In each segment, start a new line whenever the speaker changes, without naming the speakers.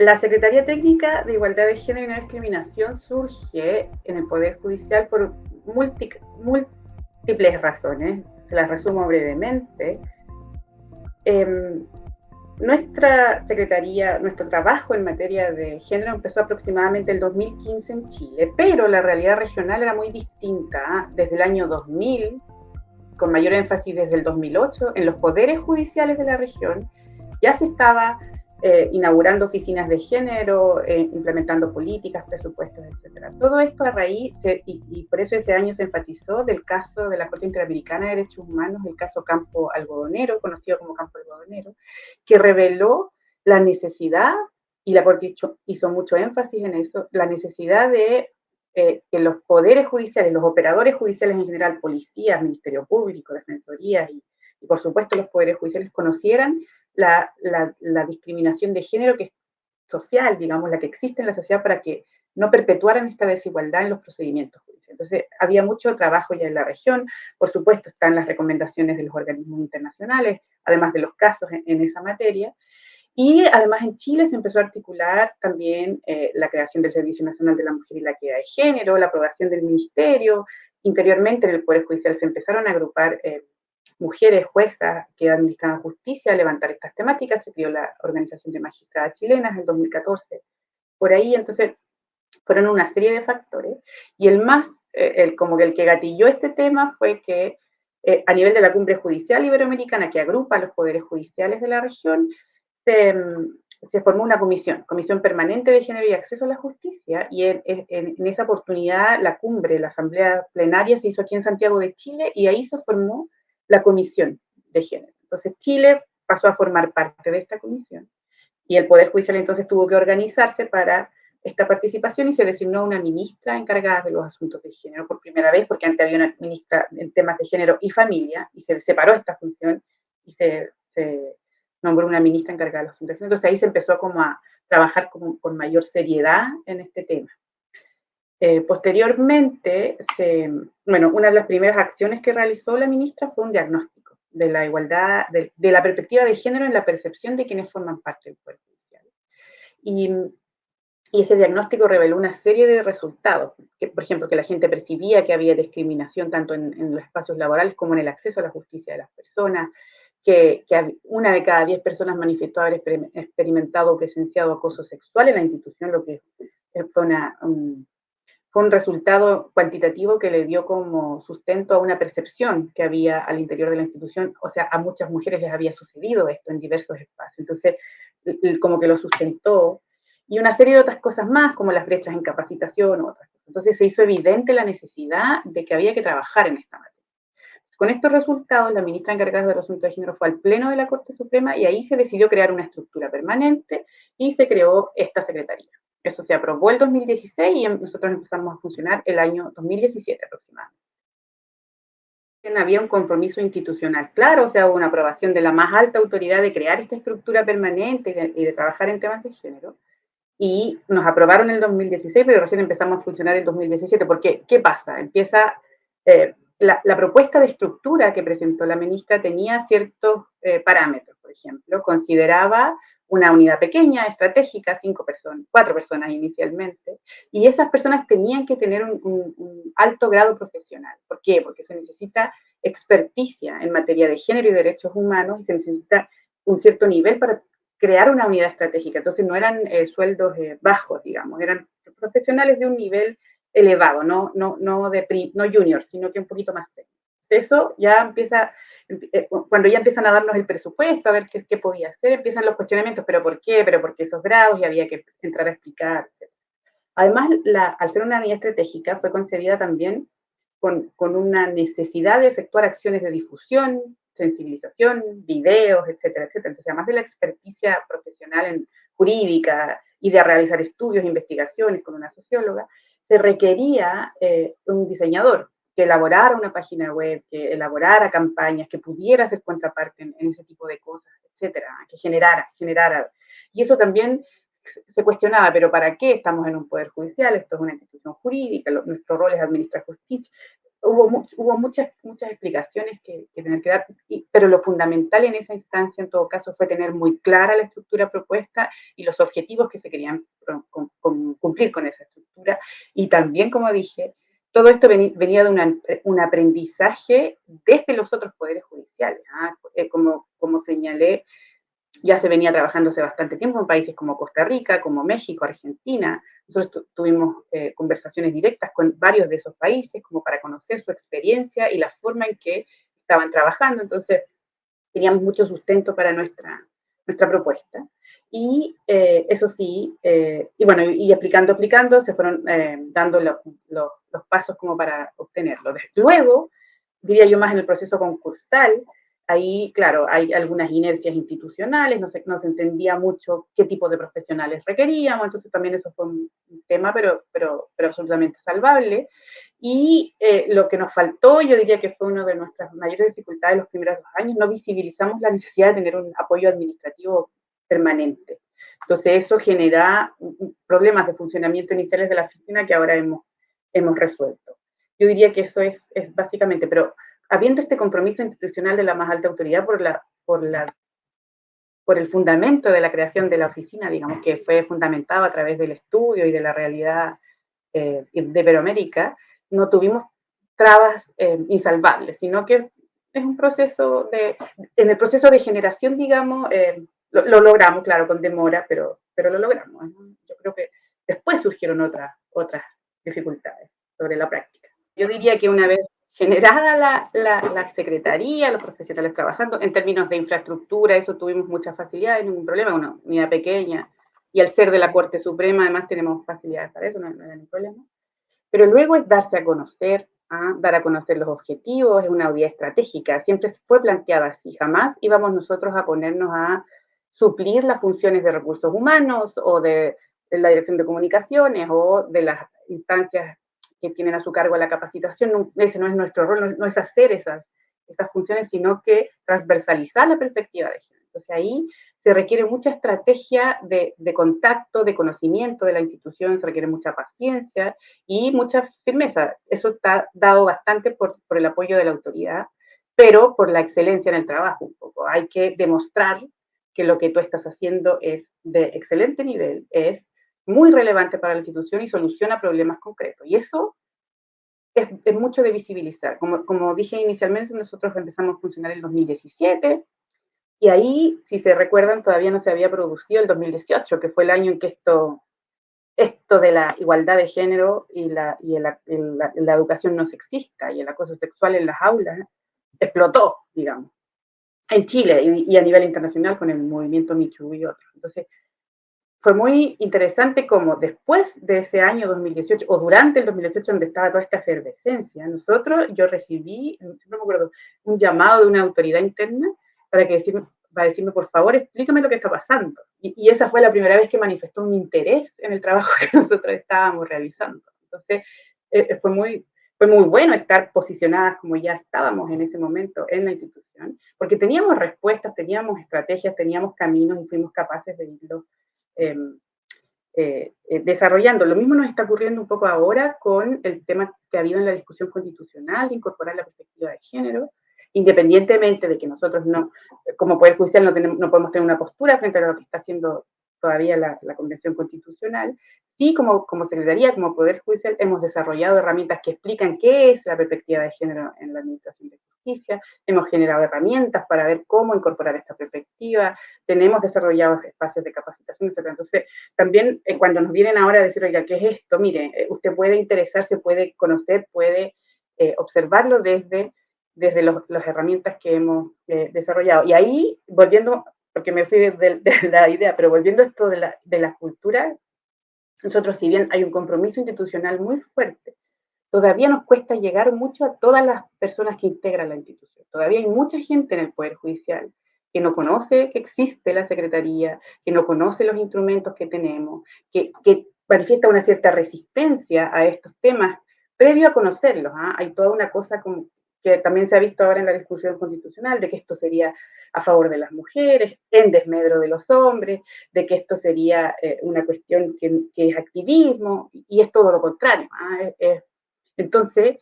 La Secretaría Técnica de Igualdad de Género y No Discriminación surge en el Poder Judicial por múltiples razones. Se las resumo brevemente. Em, nuestra Secretaría, nuestro trabajo en materia de género empezó aproximadamente el 2015 en Chile, pero la realidad regional era muy distinta desde el año 2000, con mayor énfasis desde el 2008, en los poderes judiciales de la región ya se estaba eh, inaugurando oficinas de género, eh, implementando políticas, presupuestos, etc. Todo esto a raíz, y, por eso ese año se enfatizó del caso de la Corte Interamericana de Derechos Humanos, el caso Campo Algodonero, conocido como Campo Algodonero, que reveló la necesidad, y la Corte hizo, mucho énfasis en eso, la necesidad de eh, que los poderes judiciales, los operadores judiciales en general, policías, Ministerio Público, Defensorías y, y por supuesto los poderes judiciales conocieran la, discriminación de género que es social, digamos, la que existe en la sociedad para que no perpetuaran esta desigualdad en los procedimientos judiciales. Entonces, había mucho trabajo ya en la región, por supuesto están las recomendaciones de los organismos internacionales, además de los casos en, esa materia, y además en Chile se empezó a articular también eh, la creación del Servicio Nacional de la Mujer y la Equidad de Género, la aprobación del Ministerio, interiormente en el Poder Judicial se empezaron a agrupar eh, mujeres juezas que administraban justicia a levantar estas temáticas, se creó la Organización de Magistradas Chilenas en 2014. Por ahí, entonces, fueron una serie de factores, y el más, eh, el, como que el que gatilló este tema fue que eh, a nivel de la cumbre judicial iberoamericana, que agrupa los poderes judiciales de la región, se, se formó una comisión, Comisión Permanente de Género y Acceso a la Justicia, y en, en, esa oportunidad la cumbre, la asamblea plenaria se hizo aquí en Santiago de Chile, y ahí se formó la comisión de género. Entonces Chile pasó a formar parte de esta comisión y el Poder Judicial entonces tuvo que organizarse para esta participación y se designó una ministra encargada de los asuntos de género por primera vez, porque antes había una ministra en temas de género y familia, y se separó esta función y se, nombró una ministra encargada de los asuntos de género. Entonces ahí se empezó como a trabajar con, con mayor seriedad en este tema. Eh, posteriormente, bueno, una de las primeras acciones que realizó la ministra fue un diagnóstico de la igualdad, de, la perspectiva de género en la percepción de quienes forman parte del Poder Judicial. Y, ese diagnóstico reveló una serie de resultados, que, por ejemplo, que la gente percibía que había discriminación tanto en, los espacios laborales como en el acceso a la justicia de las personas, que, una de cada diez personas manifestó haber experimentado o presenciado acoso sexual en la institución, lo que fue una, fue un resultado cuantitativo que le dio como sustento a una percepción que había al interior de la institución, o sea, a muchas mujeres les había sucedido esto en diversos espacios, entonces como que lo sustentó, y una serie de otras cosas más, como las brechas en capacitación u otras cosas. Entonces se hizo evidente la necesidad de que había que trabajar en esta materia. Con estos resultados, la ministra encargada del asunto de género fue al Pleno de la Corte Suprema y ahí se decidió crear una estructura permanente y se creó esta secretaría. Eso se aprobó el 2016 y nosotros empezamos a funcionar el año 2017 aproximadamente. Había un compromiso institucional claro, o sea, hubo una aprobación de la más alta autoridad de crear esta estructura permanente y de, trabajar en temas de género. Y nos aprobaron en el 2016, pero recién empezamos a funcionar en el 2017. Porque, ¿qué pasa? Empieza, eh, la, propuesta de estructura que presentó la ministra tenía ciertos eh, parámetros, por ejemplo, consideraba una unidad pequeña, estratégica, cinco personas, cuatro personas inicialmente, y esas personas tenían que tener un, alto grado profesional. ¿Por qué? Porque se necesita experticia en materia de género y derechos humanos y se necesita un cierto nivel para crear una unidad estratégica. Entonces no eran eh, sueldos eh, bajos, digamos, eran profesionales de un nivel elevado, no, no, no, de, no junior, sino que un poquito más serio. Eso ya empieza eh, cuando ya empiezan a darnos el presupuesto, a ver qué, qué podía hacer, empiezan los cuestionamientos, pero ¿por qué? ¿Pero por qué esos grados? Y había que entrar a explicar. Además, la, al ser una unidad estratégica, fue concebida también con, con, una necesidad de efectuar acciones de difusión, sensibilización, videos, etcétera, etcétera. Entonces, además de la experticia profesional en jurídica y de realizar estudios, investigaciones con una socióloga, se requería eh, un diseñador, que elaborara una página web, que elaborara campañas, que pudiera ser contraparte en, ese tipo de cosas, etcétera, que generara, generara. Y eso también se cuestionaba, pero ¿para qué estamos en un poder judicial? Esto es una institución jurídica, nuestro rol es administrar justicia. Hubo, hubo muchas, muchas explicaciones que, tener que dar, pero lo fundamental en esa instancia, en todo caso, fue tener muy clara la estructura propuesta y los objetivos que se querían cumplir con esa estructura. Y también, como dije, todo esto venía de un aprendizaje desde los otros poderes judiciales. ¿ah? Eh, como, como señalé, ya se venía trabajando hace bastante tiempo en países como Costa Rica, como México, Argentina. Nosotros tuvimos eh, conversaciones directas con varios de esos países como para conocer su experiencia y la forma en que estaban trabajando. Entonces, teníamos mucho sustento para nuestra, nuestra propuesta. Y eh, eso sí, eh, y bueno, y explicando, explicando, se fueron dando los pasos como para obtenerlo. Luego, diría yo más en el proceso concursal, Ahí, claro, hay algunas inercias institucionales, no se, no entendía mucho qué tipo de profesionales requeríamos, entonces también eso fue un tema, pero, pero, pero absolutamente salvable. Y eh, lo que nos faltó, yo diría que fue una de nuestras mayores dificultades los primeros dos años, no visibilizamos la necesidad de tener un apoyo administrativo permanente. Entonces eso genera problemas de funcionamiento iniciales de la oficina que ahora hemos, hemos resuelto. Yo diría que eso es, es básicamente, pero habiendo este compromiso institucional de la más alta autoridad por, la, por, la, por el fundamento de la creación de la oficina, digamos, que fue fundamentado a través del estudio y de la realidad eh, de Iberoamérica, no tuvimos trabas eh, insalvables, sino que es un proceso de, en el proceso de generación, digamos, eh, lo, logramos, claro, con demora, pero, pero lo logramos. Yo creo que después surgieron otras, otras dificultades sobre la práctica. Yo diría que una vez generada la, la, secretaría, los profesionales trabajando, en términos de infraestructura, eso tuvimos mucha facilidad, ningún problema, una unidad pequeña, y al ser de la Corte Suprema, además tenemos facilidades para eso, no, hay ningún problema. Pero luego es darse a conocer, ¿ah? dar a conocer los objetivos, es una audiencia estratégica, siempre fue planteada así, jamás íbamos nosotros a ponernos a suplir las funciones de recursos humanos o de la dirección de comunicaciones o de las instancias que tienen a su cargo la capacitación, ese no es nuestro rol, no, es hacer esas, esas funciones, sino que transversalizar la perspectiva de género. Entonces ahí se requiere mucha estrategia de, de, contacto, de conocimiento de la institución, se requiere mucha paciencia y mucha firmeza. Eso está dado bastante por, por el apoyo de la autoridad, pero por la excelencia en el trabajo un poco. Hay que demostrar que lo que tú estás haciendo es de excelente nivel, es muy relevante para la institución y soluciona problemas concretos. Y eso es, es mucho de visibilizar. Como, como dije inicialmente, nosotros empezamos a funcionar en 2017 y ahí, si se recuerdan, todavía no se había producido el 2018, que fue el año en que esto, esto de la igualdad de género y la, y la, la educación no sexista y el acoso sexual en las aulas explotó, digamos, en Chile y, a nivel internacional con el movimiento Michu y otros. Entonces, fue muy interesante como después de ese año 2018 o durante el 2018 donde estaba toda esta efervescencia, nosotros, yo recibí, no me acuerdo, un llamado de una autoridad interna para, que decirme, para decirme, por favor, explícame lo que está pasando. Y, y, esa fue la primera vez que manifestó un interés en el trabajo que nosotros estábamos realizando. Entonces, eh, fue, muy, fue muy bueno estar posicionadas como ya estábamos en ese momento en la institución, porque teníamos respuestas, teníamos estrategias, teníamos caminos y fuimos capaces de irlos eh, eh, desarrollando. Lo mismo nos está ocurriendo un poco ahora con el tema que ha habido en la discusión constitucional de incorporar la perspectiva de género, independientemente de que nosotros no, como Poder Judicial no, tenemos, no podemos tener una postura frente a lo que está haciendo todavía la, la Convención Constitucional, sí como, como Secretaría, como Poder Judicial, hemos desarrollado herramientas que explican qué es la perspectiva de género en la Administración de Justicia, hemos generado herramientas para ver cómo incorporar esta perspectiva, tenemos desarrollado espacios de capacitación, etc. Entonces, también eh, cuando nos vienen ahora a decir, oiga, ¿qué es esto? Mire, eh, usted puede interesarse, puede conocer, puede eh, observarlo desde, desde los, las herramientas que hemos eh, desarrollado. Y ahí, volviendo, porque me fui de, de, la idea, pero volviendo a esto de la, de la cultura, nosotros, si bien hay un compromiso institucional muy fuerte, todavía nos cuesta llegar mucho a todas las personas que integran la institución. Todavía hay mucha gente en el Poder Judicial que no conoce que existe la Secretaría, que no conoce los instrumentos que tenemos, que, que manifiesta una cierta resistencia a estos temas previo a conocerlos. ¿ah? Hay toda una cosa como que también se ha visto ahora en la discusión constitucional, de que esto sería a favor de las mujeres, en desmedro de los hombres, de que esto sería eh, una cuestión que, es activismo, y es todo lo contrario. ¿ah? Es, es, entonces,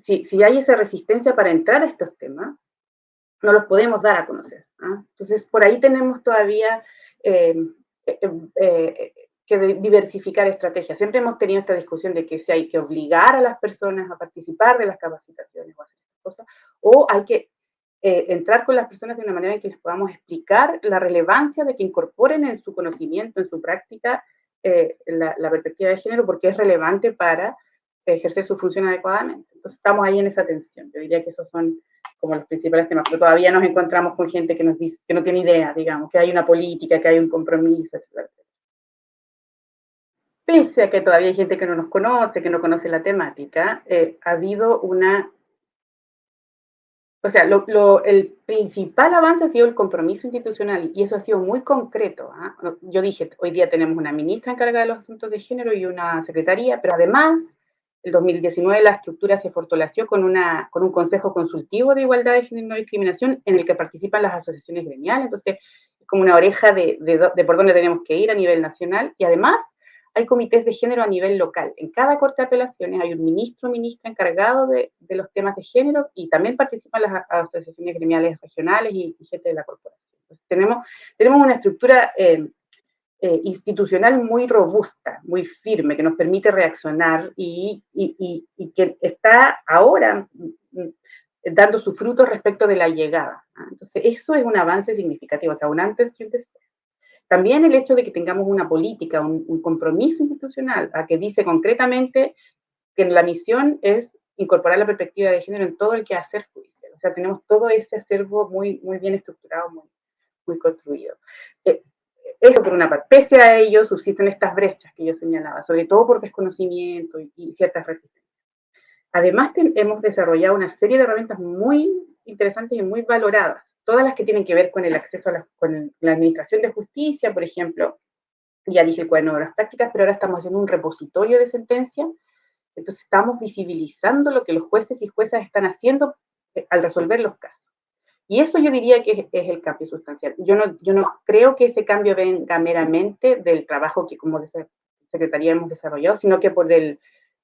si, si, hay esa resistencia para entrar a estos temas, no los podemos dar a conocer. ¿ah? Entonces, por ahí tenemos todavía eh, eh, que diversificar estrategias. Siempre hemos tenido esta discusión de que si hay que obligar a las personas a participar de las capacitaciones o hacer cosas, o hay que entrar con las personas de una manera en que les podamos explicar la relevancia de que incorporen en su conocimiento, en su práctica, la, la, perspectiva de género, porque es relevante para ejercer su función adecuadamente. Entonces estamos ahí en esa tensión. Yo diría que esos son como los principales temas, pero todavía nos encontramos con gente que nos dice, que no tiene idea, digamos, que hay una política, que hay un compromiso, etc. Pese a que todavía hay gente que no nos conoce, que no conoce la temática, eh, ha habido una... O sea, el principal avance ha sido el compromiso institucional y eso ha sido muy concreto. ¿ah? Yo dije, hoy día tenemos una ministra encargada de los asuntos de género y una secretaría, pero además el 2019 la estructura se fortaleció con, una, con un consejo consultivo de igualdad de género y no discriminación en el que participan las asociaciones gremiales, entonces es como una oreja de, de, por dónde tenemos que ir a nivel nacional y además hay comités de género a nivel local. En cada corte de apelaciones hay un ministro o ministra encargado de, los temas de género y también participan las asociaciones gremiales regionales y, gente de la corporación. Entonces, tenemos, una estructura eh, eh, institucional muy robusta, muy firme, que nos permite reaccionar y, que está ahora mm, dando su fruto respecto de la llegada. Entonces, eso es un avance significativo, o sea, un antes y un después. También el hecho de que tengamos una política, un, compromiso institucional, a que dice concretamente que la misión es incorporar la perspectiva de género en todo el que hacer judicial. O sea, tenemos todo ese acervo muy, muy bien estructurado, muy, muy construido. Eh, eso por una parte. Pese a ello, subsisten estas brechas que yo señalaba, sobre todo por desconocimiento y, ciertas resistencias. Además, hemos desarrollado una serie de herramientas muy interesantes y muy valoradas, todas las que tienen que ver con el acceso a la, con la administración de justicia, por ejemplo, ya dije el cuaderno de las prácticas, pero ahora estamos haciendo un repositorio de sentencia, entonces estamos visibilizando lo que los jueces y juezas están haciendo eh, al resolver los casos. Y eso yo diría que es, el cambio sustancial. Yo no, yo no creo que ese cambio venga meramente del trabajo que como Secretaría hemos desarrollado, sino que por el,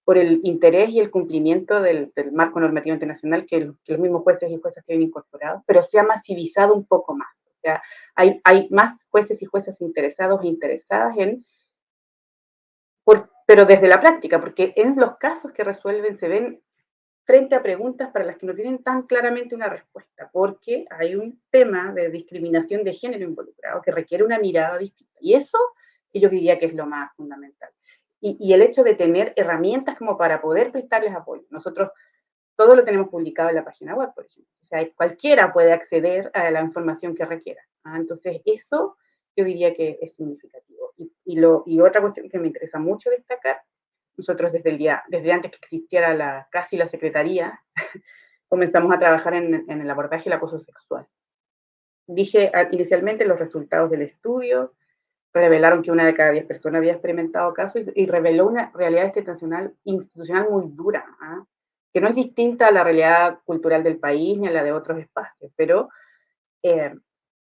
por el interés y el cumplimiento del, marco normativo internacional que, los mismos jueces y juezas tienen incorporado, pero se ha masivizado un poco más. O sea, hay, hay más jueces y juezas interesados e interesadas en, pero desde la práctica, porque en los casos que resuelven se ven frente a preguntas para las que no tienen tan claramente una respuesta, porque hay un tema de discriminación de género involucrado que requiere una mirada distinta. Y eso yo diría que es lo más fundamental. Y, el hecho de tener herramientas como para poder prestarles apoyo. Nosotros todo lo tenemos publicado en la página web, por ejemplo. O sea, cualquiera puede acceder a la información que requiera. ¿ah? Entonces, eso yo diría que es significativo. Y, y, lo, y otra cuestión que me interesa mucho destacar nosotros desde el día, desde antes que existiera la, casi la secretaría, comenzamos a trabajar en, en, el abordaje del acoso sexual. Dije ah, inicialmente los resultados del estudio, revelaron que una de cada diez personas había experimentado casos y, reveló una realidad institucional, institucional muy dura, ¿ah? que no es distinta a la realidad cultural del país ni a la de otros espacios, pero eh,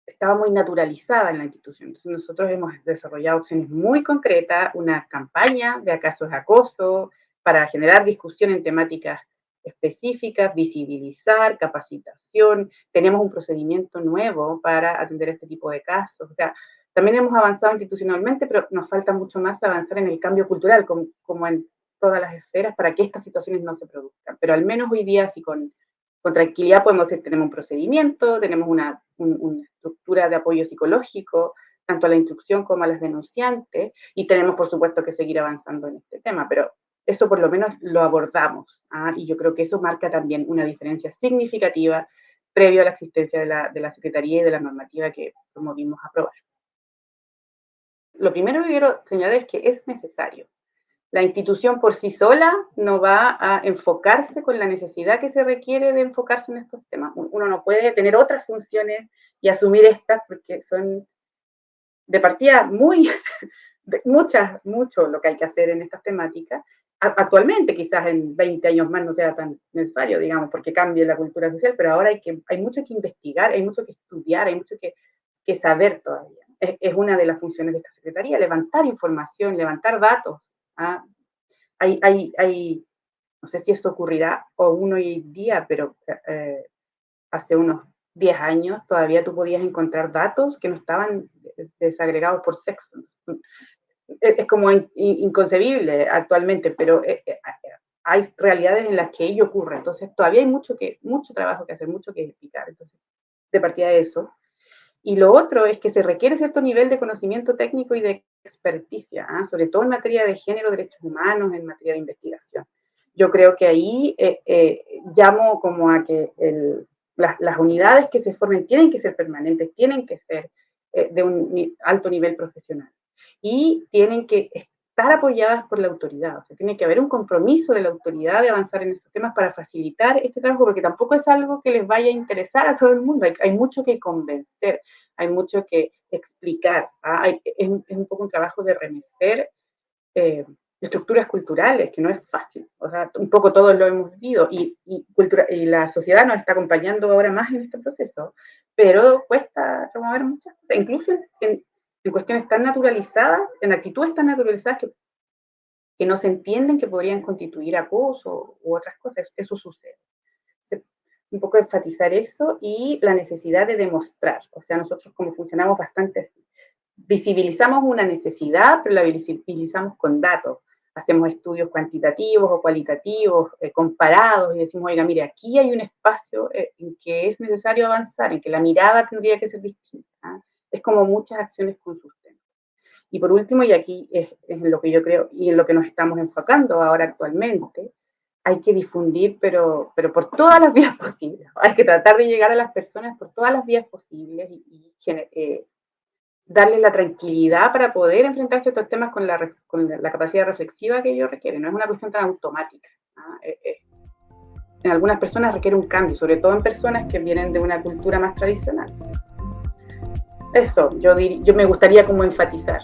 estaba muy naturalizada en la institución. Entonces nosotros hemos desarrollado opciones muy concretas, una campaña de acaso es acoso, para generar discusión en temáticas específicas, visibilizar, capacitación. Tenemos un procedimiento nuevo para atender este tipo de casos. O sea, también hemos avanzado institucionalmente, pero nos falta mucho más avanzar en el cambio cultural, como, como en todas las esferas, para que estas situaciones no se produzcan. Pero al menos hoy día, con tranquilidad podemos decir, tenemos un procedimiento, tenemos una, estructura de apoyo psicológico, tanto a la instrucción como a las denunciantes, y tenemos, por supuesto, que seguir avanzando en este tema, pero eso por lo menos lo abordamos, ¿ah? y yo creo que eso marca también una diferencia significativa previo a la existencia de la, de la Secretaría y de la normativa que promovimos aprobar. Lo primero que quiero señalar es que es necesario la institución por sí sola no va a enfocarse con la necesidad que se requiere de enfocarse en estos temas. Uno no puede tener otras funciones y asumir estas porque son de partida muy, muchas, mucho lo que hay que hacer en estas temáticas. Actualmente, quizás en 20 años más no sea tan necesario, digamos, porque cambie la cultura social, pero ahora hay, que, hay mucho que investigar, hay mucho que estudiar, hay mucho que, que saber todavía. Es, una de las funciones de esta Secretaría, levantar información, levantar datos, ¿ah? Hay, hay, no sé si esto ocurrirá o uno hoy día, pero eh, hace unos 10 años todavía tú podías encontrar datos que no estaban desagregados por sexo. Es, como inconcebible actualmente, pero eh, eh, hay realidades en las que ello ocurre. Entonces todavía hay mucho, que, mucho trabajo que hacer, mucho que explicar. Entonces, de partida de eso. Y lo otro es que se requiere cierto nivel de conocimiento técnico y de experticia, ¿ah? sobre todo en materia de género, derechos humanos, en materia de investigación. Yo creo que ahí eh, llamo como a que el, las, unidades que se formen tienen que ser permanentes, tienen que ser eh, de un alto nivel profesional y tienen que estar apoyadas por la autoridad. O sea, tiene que haber un compromiso de la autoridad de avanzar en estos temas para facilitar este trabajo, porque tampoco es algo que les vaya a interesar a todo el mundo. Hay, mucho que convencer, hay mucho que explicar. ¿ah? es, un poco un trabajo de remecer eh, estructuras culturales, que no es fácil. O sea, un poco todos lo hemos vivido y, y, cultura, y la sociedad nos está acompañando ahora más en este proceso, pero cuesta remover muchas cosas, incluso en, en cuestiones tan naturalizadas, en actitudes tan naturalizadas que, no se entienden que podrían constituir acoso u otras cosas. Eso sucede. Un poco enfatizar eso y la necesidad de demostrar. O sea, nosotros como funcionamos bastante así visibilizamos una necesidad, pero la visibilizamos con datos hacemos estudios cuantitativos o cualitativos, eh, comparados, y decimos, oiga, mire, aquí hay un espacio eh, en que es necesario avanzar, en que la mirada tendría que ser distinta. Es como muchas acciones con sus temas. Y por último, y aquí es, en lo que yo creo, y en lo que nos estamos enfocando ahora actualmente, hay que difundir, pero, pero por todas las vías posibles. Hay que tratar de llegar a las personas por todas las vías posibles y, y eh, darle la tranquilidad para poder enfrentarse a estos temas con la, con la capacidad reflexiva que ellos requieren. No es una cuestión tan automática. ¿ah? Eh, eh, en algunas personas requiere un cambio, sobre todo en personas que vienen de una cultura más tradicional. Eso, yo, yo me gustaría como enfatizar.